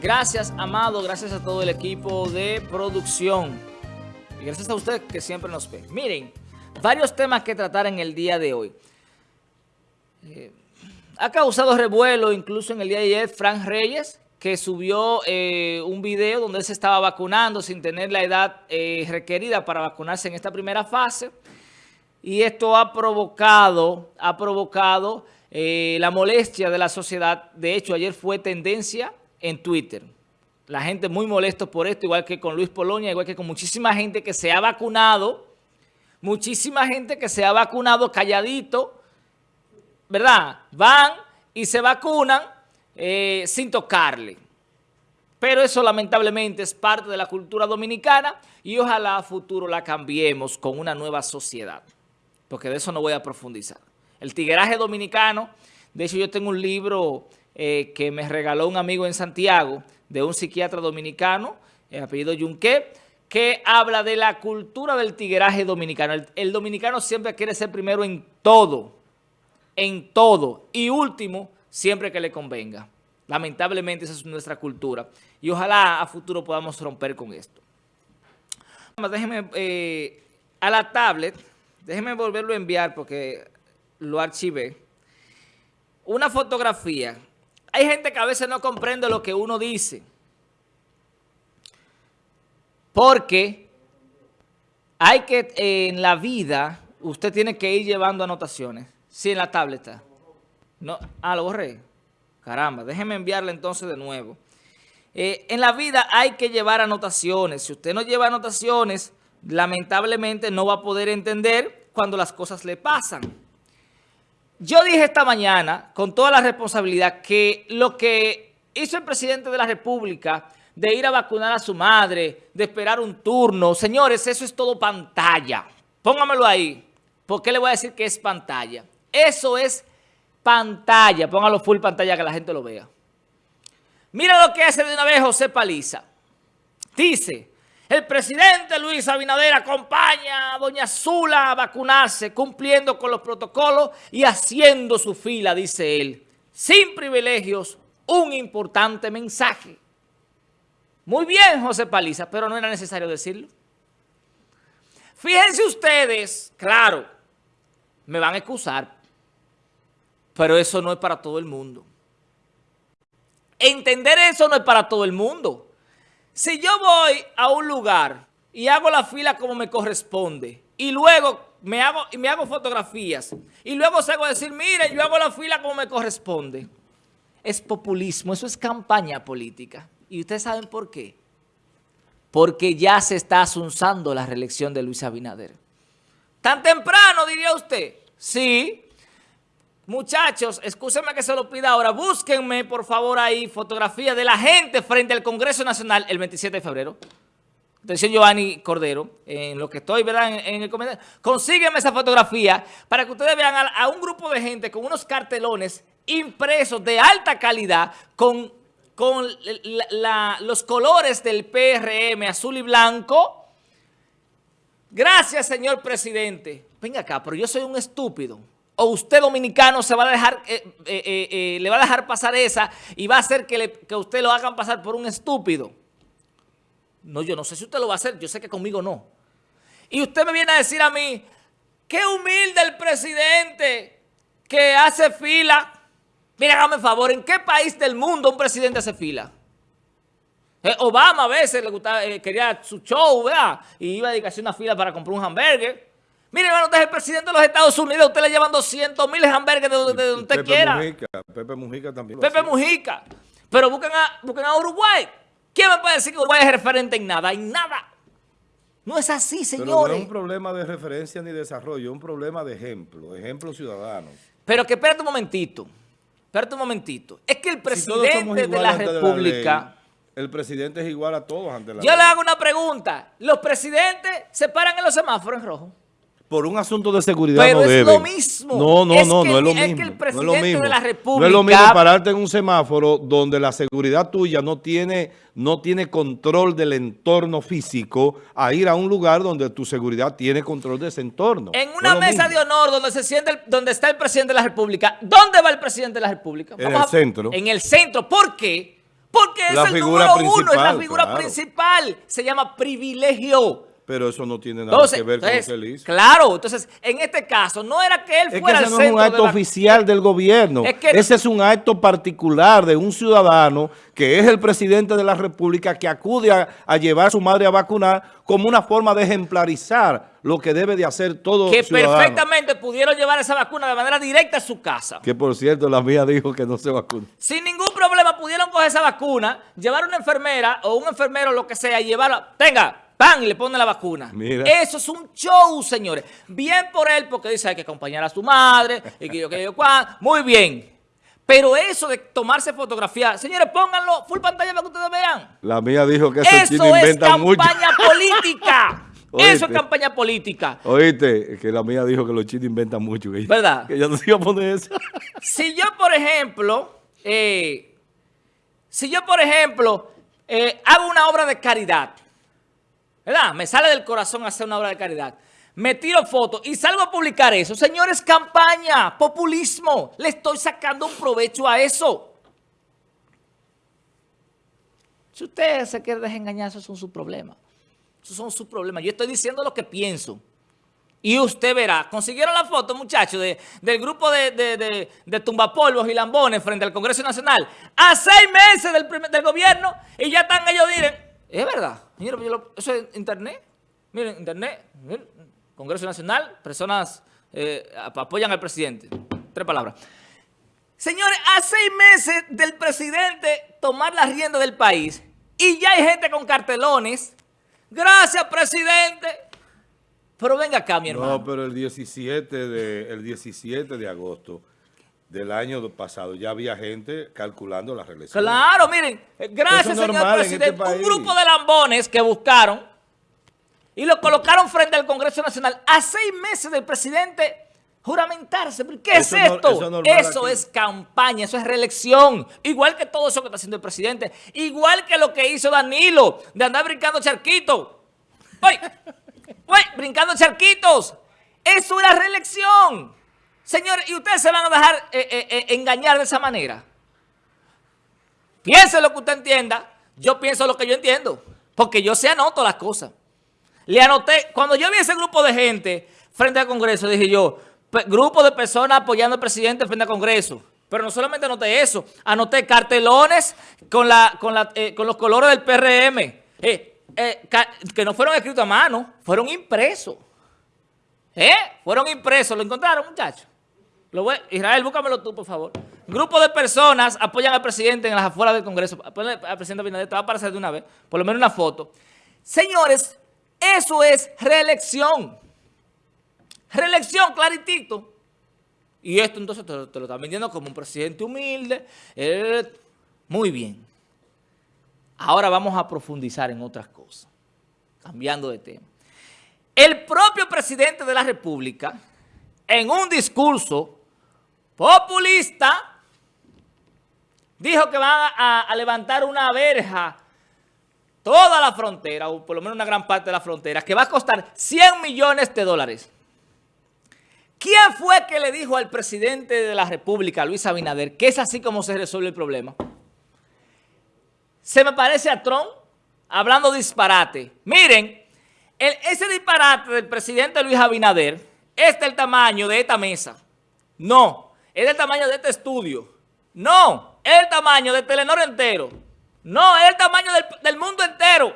Gracias, Amado. Gracias a todo el equipo de producción. Y gracias a usted que siempre nos ve. Miren, varios temas que tratar en el día de hoy. Eh, ha causado revuelo incluso en el día de ayer Frank Reyes, que subió eh, un video donde él se estaba vacunando sin tener la edad eh, requerida para vacunarse en esta primera fase. Y esto ha provocado, ha provocado la molestia de la sociedad. De hecho, ayer fue tendencia en Twitter. La gente muy molesto por esto, igual que con Luis Polonia, igual que con muchísima gente que se ha vacunado, muchísima gente que se ha vacunado calladito, ¿verdad? Van y se vacunan eh, sin tocarle. Pero eso lamentablemente es parte de la cultura dominicana y ojalá a futuro la cambiemos con una nueva sociedad, porque de eso no voy a profundizar. El tigueraje dominicano, de hecho yo tengo un libro eh, que me regaló un amigo en Santiago de un psiquiatra dominicano, el apellido Yunque, que habla de la cultura del tigueraje dominicano. El, dominicano siempre quiere ser primero en todo, en todo, y último, siempre que le convenga. Lamentablemente esa es nuestra cultura y ojalá a futuro podamos romper con esto. Déjeme eh, a la tablet, déjeme volverlo a enviar porque lo archivé. Una fotografía hay gente que a veces no comprende lo que uno dice. Porque hay que, en la vida, usted tiene que ir llevando anotaciones. Sí, en la tableta. No, ah, lo borré. Caramba, déjeme enviarle entonces de nuevo. Eh, en la vida hay que llevar anotaciones. Si usted no lleva anotaciones, lamentablemente no va a poder entender cuando las cosas le pasan. Yo dije esta mañana, con toda la responsabilidad, que lo que hizo el presidente de la República de ir a vacunar a su madre, de esperar un turno, señores, eso es todo pantalla. Póngamelo ahí. ¿Por qué le voy a decir que es pantalla? Eso es pantalla. Póngalo full pantalla que la gente lo vea. Mira lo que hace de una vez José Paliza. Dice, el presidente Luis Abinader acompaña a doña Zula a vacunarse, cumpliendo con los protocolos y haciendo su fila, dice él. Sin privilegios, un importante mensaje. Muy bien, José Paliza, pero no era necesario decirlo. Fíjense ustedes, claro, me van a excusar, pero eso no es para todo el mundo. Entender eso no es para todo el mundo. Si yo voy a un lugar y hago la fila como me corresponde y luego me hago, me hago fotografías y luego salgo a decir, mire, yo hago la fila como me corresponde. Es populismo, eso es campaña política. ¿Y ustedes saben por qué? Porque ya se está asunzando la reelección de Luis Abinader. ¿Tan temprano, diría usted? Sí, Muchachos, escúsenme que se lo pida ahora. Búsquenme, por favor, ahí fotografía de la gente frente al Congreso Nacional el 27 de febrero. Atención, Giovanni Cordero, en lo que estoy, ¿verdad? En, el comentario. Consígueme esa fotografía para que ustedes vean a, un grupo de gente con unos cartelones impresos de alta calidad con, con los colores del PRM azul y blanco. Gracias, señor presidente. Venga acá, pero yo soy un estúpido o usted dominicano se va a dejar, eh, eh, eh, le va a dejar pasar esa y va a hacer que, usted lo hagan pasar por un estúpido. No, yo no sé si usted lo va a hacer, yo sé que conmigo no. Y usted me viene a decir a mí, qué humilde el presidente que hace fila. Mira, hágame favor, ¿en qué país del mundo un presidente hace fila? Obama a veces le gustaba, quería su show, ¿verdad? Y iba a dedicarse una fila para comprar un hamburger. Mire, hermano, usted es el presidente de los Estados Unidos. Usted le llevan 200 mil hamburgues de, donde usted Pepe quiera. Mujica, Pepe Mujica también. Pepe Mujica. Pero busquen a, busquen a Uruguay. ¿Quién me puede decir que Uruguay es referente en nada? En nada. No es así, señores. Pero no es un problema de referencia ni desarrollo, es un problema de ejemplo, ejemplo ciudadano. Pero que espérate un momentito, espérate un momentito. Es que el presidente de la República... el presidente es igual a todos ante la Yo le hago una pregunta. ¿Los presidentes se paran en los semáforos en rojo? Por un asunto de seguridad Pero no es lo mismo. No, no, no, no es lo mismo. Es que el presidente no es lo mismo. de la República... No es lo mismo pararte en un semáforo donde la seguridad tuya no tiene, no tiene control del entorno físico a ir a un lugar donde tu seguridad tiene control de ese entorno. En una mesa de honor donde se siente donde está el presidente de la República, ¿dónde va el presidente de la República? en el centro. En el centro. ¿Por qué? Porque es el número uno, es la figura principal. Se llama privilegio. Pero eso no tiene nada que ver con lo que él hizo. Claro, entonces, en este caso, no era que él fuera que ese no es un acto oficial del gobierno. ese es un acto particular de un ciudadano que es el presidente de la República que acude a, llevar a su madre a vacunar como una forma de ejemplarizar lo que debe de hacer todo Que perfectamente pudieron llevar esa vacuna de manera directa a su casa. Que, por cierto, la mía dijo que no se vacuna. Sin ningún problema pudieron coger esa vacuna, llevar a una enfermera o un enfermero, lo que sea, y llevarla. Tenga, ¡Pam! Y le pone la vacuna. Eso es un show, señores. Bien por él, porque dice hay que acompañar a su madre, y que yo, que yo, Muy bien. Pero eso de tomarse fotografía, señores, pónganlo full pantalla para que ustedes vean. La mía dijo que eso es campaña política. Eso es campaña política. Oíste, que la mía dijo que los chinos inventan mucho. ¿Verdad? Que yo no se iba a poner eso. Si yo, por ejemplo, eh, si yo, por ejemplo, eh, hago una obra de caridad, ¿verdad? Me sale del corazón hacer una obra de caridad. Me tiro fotos y salgo a publicar eso. Señores, campaña, populismo. Le estoy sacando un provecho a eso. Si usted se quiere desengañar, esos son sus problemas. Esos son sus problemas. Yo estoy diciendo lo que pienso. Y usted verá. Consiguieron la foto, muchachos, del grupo de, de, de, tumbapolvos y lambones frente al Congreso Nacional. A seis meses del, del gobierno y ya están ellos, miren, es verdad. Mira, eso es internet. Miren, internet. Congreso Nacional, personas eh, apoyan al presidente. Tres palabras. Señores, a seis meses del presidente tomar la rienda del país y ya hay gente con cartelones. Gracias, presidente. Pero venga acá, mi hermano. No, pero el 17 de, el 17 de agosto del año pasado ya había gente calculando la reelección. Claro, miren, eh, gracias señor este presidente, un grupo de lambones que buscaron y lo colocaron frente al Congreso Nacional a seis meses del presidente juramentarse. ¿Qué es esto? eso es campaña, eso es reelección. Igual que todo eso que está haciendo el presidente. Igual que lo que hizo Danilo, de andar brincando charquitos. ¡Uy! ¡Uy! Brincando charquitos. Eso era reelección. Señores, ¿y ustedes se van a dejar eh, eh, eh, engañar de esa manera? Piense lo que usted entienda. Yo pienso lo que yo entiendo. Porque yo se anoto las cosas. Le anoté, cuando yo vi ese grupo de gente frente al Congreso, dije yo, grupo de personas apoyando al presidente frente al Congreso. Pero no solamente anoté eso, anoté cartelones con, la, con, con los colores del PRM, que no fueron escritos a mano, fueron impresos. ¿Eh? Fueron impresos, ¿lo encontraron muchachos? Israel, búscamelo tú, por favor. Grupo de personas apoyan al presidente en las afueras del Congreso. Apoyan al presidente Abinader, te va a aparecer de una vez, por lo menos una foto. Señores, eso es reelección. Reelección, claritito. Y esto entonces te, lo están vendiendo como un presidente humilde. Eh, muy bien. Ahora vamos a profundizar en otras cosas, cambiando de tema. El propio presidente de la República, en un discurso populista, dijo que van a, levantar una verja toda la frontera, o por lo menos una gran parte de la frontera, que va a costar 100 millones de dólares. ¿Quién fue que le dijo al presidente de la República, Luis Abinader, que es así como se resuelve el problema? Se me parece a Trump hablando disparate. Miren, ese disparate del presidente Luis Abinader es del tamaño de esta mesa. No es del tamaño de este estudio. No, es el tamaño del Telenor entero. No, es el tamaño del, mundo entero.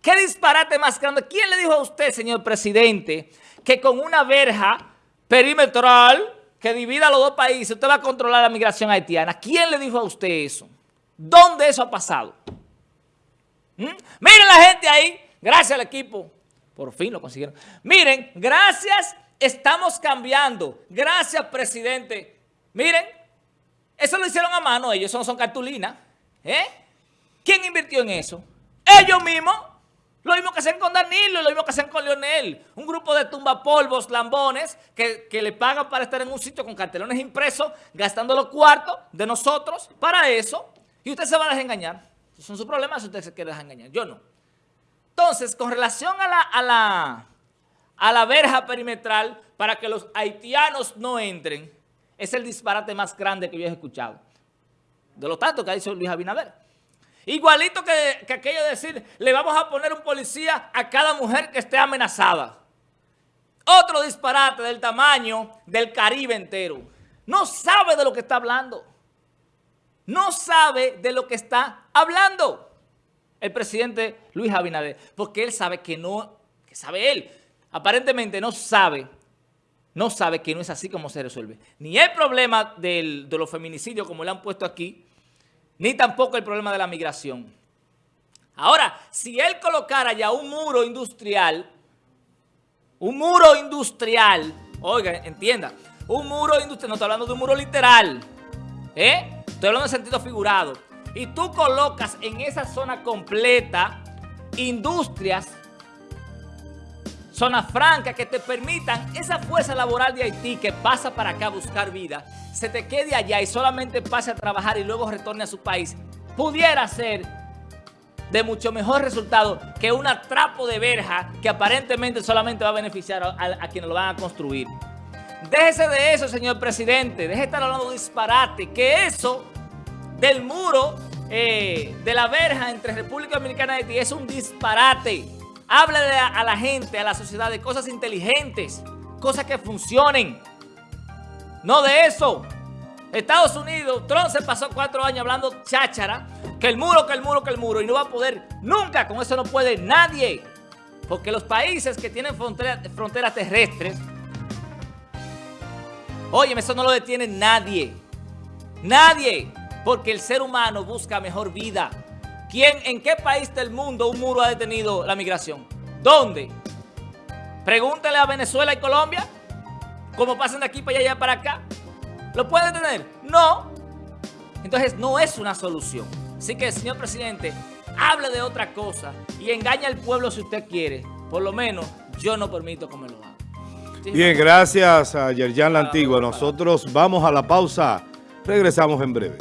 ¿Qué disparate más grande? ¿Quién le dijo a usted, señor presidente, que con una verja perimetral que divida los dos países, usted va a controlar la migración haitiana? ¿Quién le dijo a usted eso? ¿Dónde eso ha pasado? ¿Mm? Miren la gente ahí, gracias al equipo. Por fin lo consiguieron. Miren, gracias Estamos cambiando. Gracias, presidente. Miren, eso lo hicieron a mano ellos, eso no son cartulinas. ¿Eh? ¿Quién invirtió en eso? Ellos mismos. Lo mismo que hacen con Danilo, lo mismo que hacen con Leonel. Un grupo de tumbapolvos, lambones, que, que, le pagan para estar en un sitio con cartelones impresos, gastando los cuartos de nosotros para eso. Y usted se va a desengañar. Son sus problemas si usted se quiere desengañar. Yo no. Entonces, con relación a la, a la a la verja perimetral para que los haitianos no entren, es el disparate más grande que yo he escuchado. De lo tanto que ha dicho Luis Abinader. Igualito que, que aquello de decir, le vamos a poner un policía a cada mujer que esté amenazada. Otro disparate del tamaño del Caribe entero. No sabe de lo que está hablando. No sabe de lo que está hablando el presidente Luis Abinader. Porque él sabe que no, que sabe él. Aparentemente no sabe, no sabe que no es así como se resuelve. Ni el problema de los feminicidios como le han puesto aquí, ni tampoco el problema de la migración. Ahora, si él colocara ya un muro industrial, un muro industrial, oiga, entienda, un muro industrial, no estoy hablando de un muro literal, ¿eh? estoy hablando en sentido figurado, y tú colocas en esa zona completa industrias, zona franca que te permitan esa fuerza laboral de Haití que pasa para acá a buscar vida, se te quede allá y solamente pase a trabajar y luego retorne a su país, pudiera ser de mucho mejor resultado que un atrapo de verja que aparentemente solamente va a beneficiar a, quienes lo van a construir. Déjese de eso, señor presidente. Deje de estar hablando de disparate. Que eso del muro eh, de la verja entre República Dominicana y Haití es un disparate. Háblale a la gente, a la sociedad de cosas inteligentes, cosas que funcionen. No de eso. Estados Unidos, Trump se pasó cuatro años hablando cháchara, que el muro, que el muro, que el muro, y no va a poder nunca, con eso no puede nadie. Porque los países que tienen fronteras terrestres, oye, eso no lo detiene nadie. Nadie. Porque el ser humano busca mejor vida. ¿Quién, en qué país del mundo un muro ha detenido la migración? ¿Dónde? Pregúntale a Venezuela y Colombia, cómo pasan de aquí para allá y para acá. ¿Lo puede tener? No. Entonces no es una solución. Así que, señor presidente, hable de otra cosa y engaña al pueblo si usted quiere. Por lo menos yo no permito que me lo haga. Bien, gracias a Yerjan La Antigua. Nosotros vamos a la pausa. Regresamos en breve.